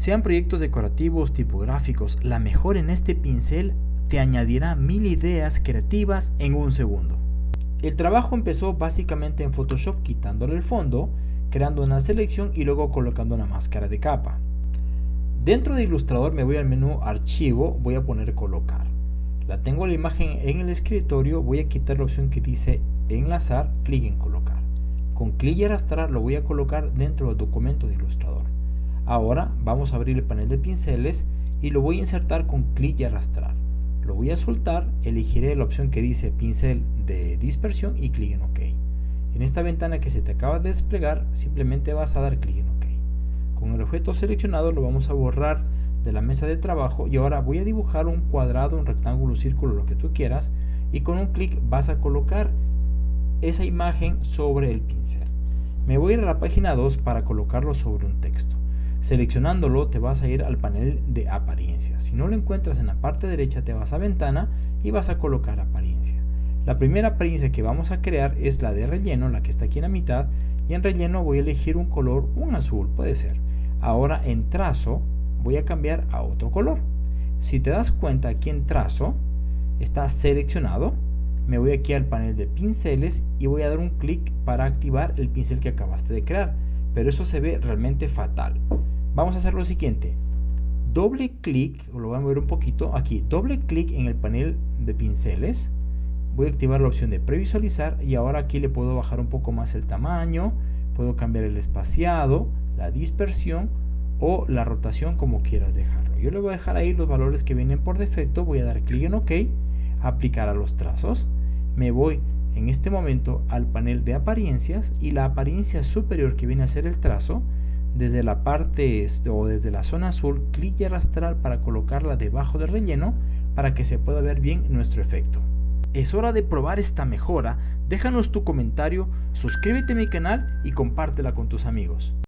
Sean proyectos decorativos, tipográficos, la mejor en este pincel te añadirá mil ideas creativas en un segundo. El trabajo empezó básicamente en Photoshop quitándole el fondo, creando una selección y luego colocando una máscara de capa. Dentro de Illustrator me voy al menú Archivo, voy a poner Colocar. La tengo la imagen en el escritorio, voy a quitar la opción que dice Enlazar, clic en Colocar. Con clic y arrastrar lo voy a colocar dentro del documento de Illustrator. Ahora vamos a abrir el panel de pinceles y lo voy a insertar con clic y arrastrar. Lo voy a soltar, elegiré la opción que dice pincel de dispersión y clic en OK. En esta ventana que se te acaba de desplegar, simplemente vas a dar clic en OK. Con el objeto seleccionado lo vamos a borrar de la mesa de trabajo y ahora voy a dibujar un cuadrado, un rectángulo, un círculo, lo que tú quieras y con un clic vas a colocar esa imagen sobre el pincel. Me voy a ir a la página 2 para colocarlo sobre un texto. Seleccionándolo te vas a ir al panel de apariencia. Si no lo encuentras en la parte derecha te vas a ventana y vas a colocar apariencia. La primera apariencia que vamos a crear es la de relleno, la que está aquí en la mitad y en relleno voy a elegir un color, un azul puede ser. Ahora en trazo voy a cambiar a otro color. Si te das cuenta aquí en trazo está seleccionado, me voy aquí al panel de pinceles y voy a dar un clic para activar el pincel que acabaste de crear pero eso se ve realmente fatal. Vamos a hacer lo siguiente. Doble clic, lo voy a mover un poquito, aquí, doble clic en el panel de pinceles. Voy a activar la opción de previsualizar y ahora aquí le puedo bajar un poco más el tamaño, puedo cambiar el espaciado, la dispersión o la rotación como quieras dejarlo. Yo le voy a dejar ahí los valores que vienen por defecto, voy a dar clic en OK, aplicar a los trazos, me voy en este momento al panel de apariencias y la apariencia superior que viene a ser el trazo, desde la parte o desde la zona azul, clic y arrastrar para colocarla debajo del relleno para que se pueda ver bien nuestro efecto. Es hora de probar esta mejora, déjanos tu comentario, suscríbete a mi canal y compártela con tus amigos.